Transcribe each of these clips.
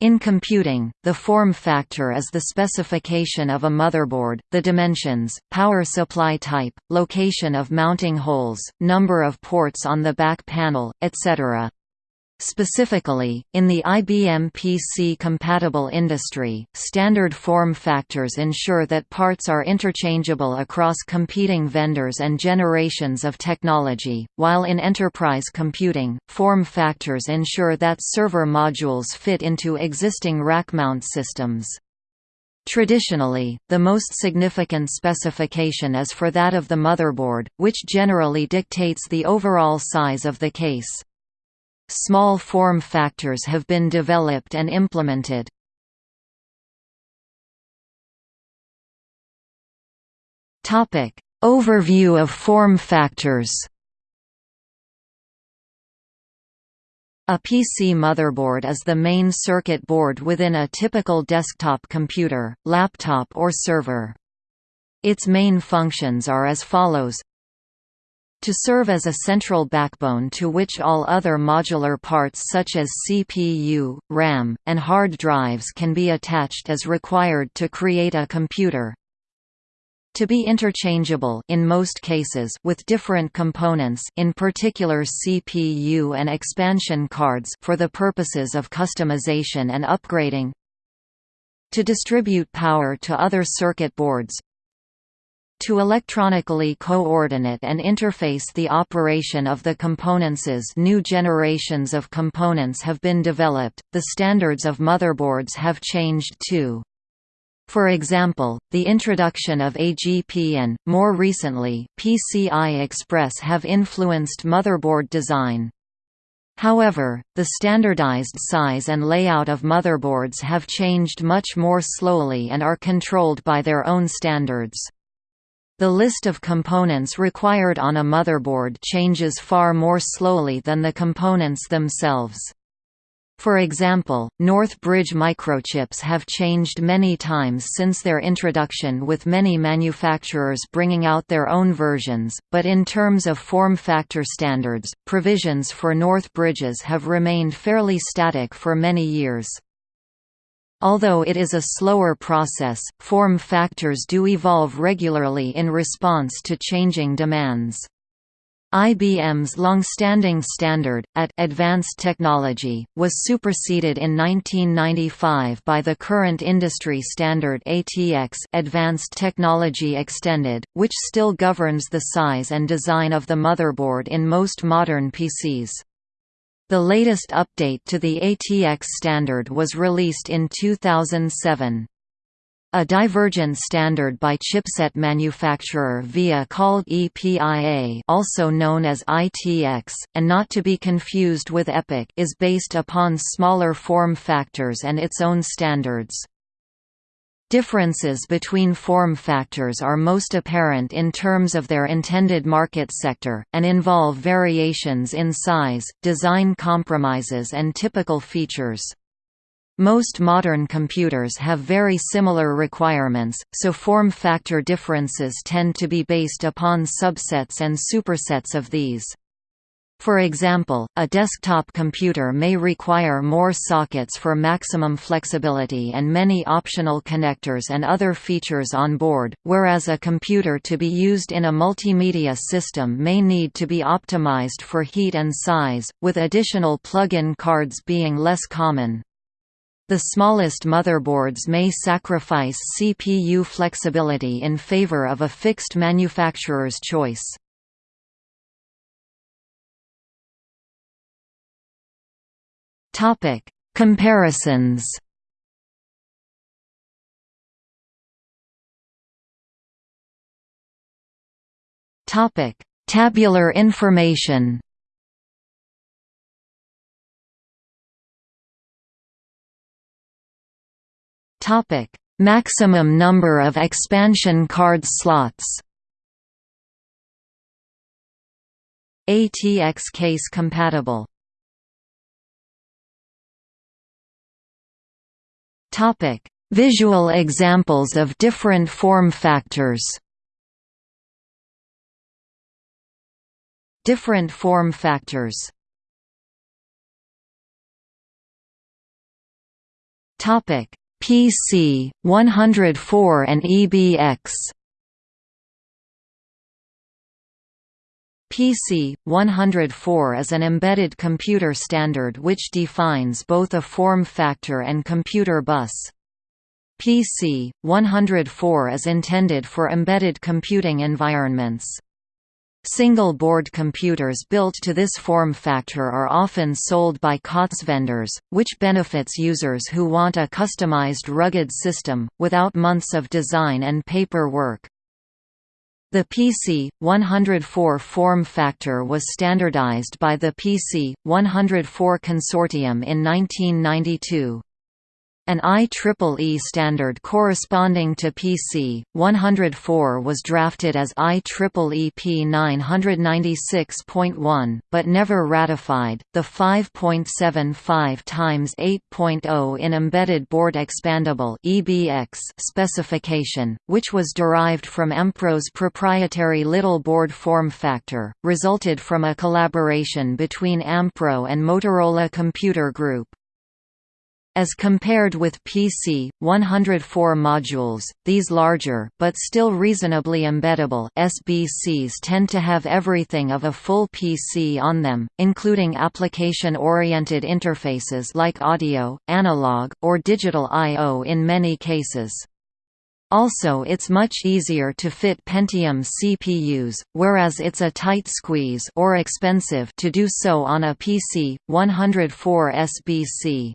In computing, the form factor is the specification of a motherboard, the dimensions, power supply type, location of mounting holes, number of ports on the back panel, etc. Specifically, in the IBM PC-compatible industry, standard form factors ensure that parts are interchangeable across competing vendors and generations of technology, while in enterprise computing, form factors ensure that server modules fit into existing rack-mount systems. Traditionally, the most significant specification is for that of the motherboard, which generally dictates the overall size of the case. Small form factors have been developed and implemented. Overview of form factors. A PC motherboard is the main circuit board within a typical desktop computer, laptop or server. Its main functions are as follows to serve as a central backbone to which all other modular parts such as CPU, RAM, and hard drives can be attached as required to create a computer. To be interchangeable in most cases with different components in particular CPU and expansion cards for the purposes of customization and upgrading. To distribute power to other circuit boards, to electronically coordinate and interface the operation of the components new generations of components have been developed, the standards of motherboards have changed too. For example, the introduction of AGP and, more recently, PCI Express have influenced motherboard design. However, the standardized size and layout of motherboards have changed much more slowly and are controlled by their own standards. The list of components required on a motherboard changes far more slowly than the components themselves. For example, North Bridge microchips have changed many times since their introduction with many manufacturers bringing out their own versions, but in terms of form factor standards, provisions for North Bridges have remained fairly static for many years. Although it is a slower process, form factors do evolve regularly in response to changing demands. IBM's long-standing standard, at Advanced Technology, was superseded in 1995 by the current industry standard ATX Advanced Technology Extended, which still governs the size and design of the motherboard in most modern PCs. The latest update to the ATX standard was released in 2007. A divergent standard by chipset manufacturer VIA called EPIA also known as ITX, and not to be confused with EPIC is based upon smaller form factors and its own standards. Differences between form factors are most apparent in terms of their intended market sector, and involve variations in size, design compromises and typical features. Most modern computers have very similar requirements, so form factor differences tend to be based upon subsets and supersets of these. For example, a desktop computer may require more sockets for maximum flexibility and many optional connectors and other features on board, whereas a computer to be used in a multimedia system may need to be optimized for heat and size, with additional plug-in cards being less common. The smallest motherboards may sacrifice CPU flexibility in favor of a fixed manufacturer's choice. Topic: Comparisons. Topic: Tabular information. Topic: Maximum number of expansion card slots. ATX case compatible Topic: Visual examples of different form factors. Different form factors Topic: PC 104 and EBX. PC 104 is an embedded computer standard which defines both a form factor and computer bus. PC 104 is intended for embedded computing environments. Single-board computers built to this form factor are often sold by COTS vendors, which benefits users who want a customized rugged system, without months of design and paperwork. The PC 104 form factor was standardized by the PC 104 Consortium in 1992. An IEEE standard corresponding to PC 104 was drafted as IEEE P 996.1, but never ratified. The 5.75 x 8.0 in Embedded Board Expandable (EBX) specification, which was derived from Ampro's proprietary Little Board form factor, resulted from a collaboration between Ampro and Motorola Computer Group. As compared with PC 104 modules, these larger but still reasonably embeddable SBCs tend to have everything of a full PC on them, including application-oriented interfaces like audio, analog, or digital I/O in many cases. Also it's much easier to fit Pentium CPUs, whereas it's a tight squeeze or expensive to do so on a PC 104 SBC.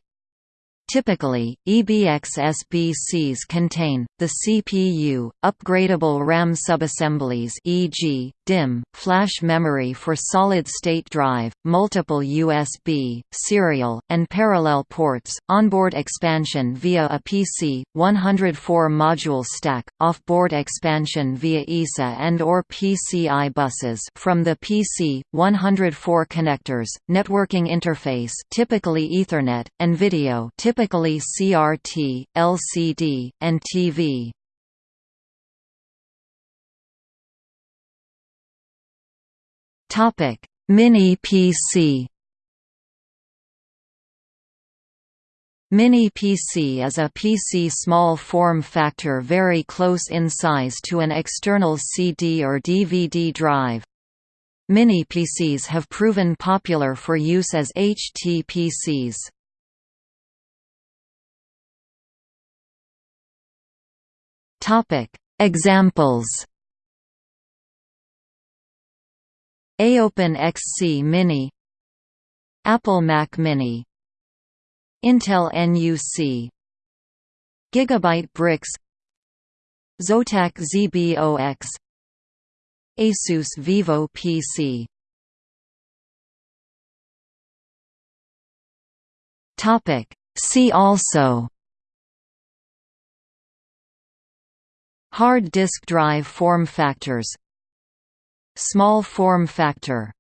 Typically, EBX SBCs contain, the CPU, upgradable RAM subassemblies e.g., DIMM, flash memory for solid-state drive, multiple USB, serial, and parallel ports, onboard expansion via a PC, 104-module stack, off-board expansion via ISA and or PCI buses from the PC, 104 connectors, networking interface typically Ethernet, and video typically CRT, LCD, and TV. Topic: Mini PC. Mini PC is a PC small form factor very close in size to an external CD or DVD drive. Mini PCs have proven popular for use as HTPCs. Topic: Examples. AOPEN XC Mini. Apple Mac Mini. Intel NUC Gigabyte BRIX. Zotac ZBOX Asus Vivo PC Topic. See also Hard disk drive form factors Small form factor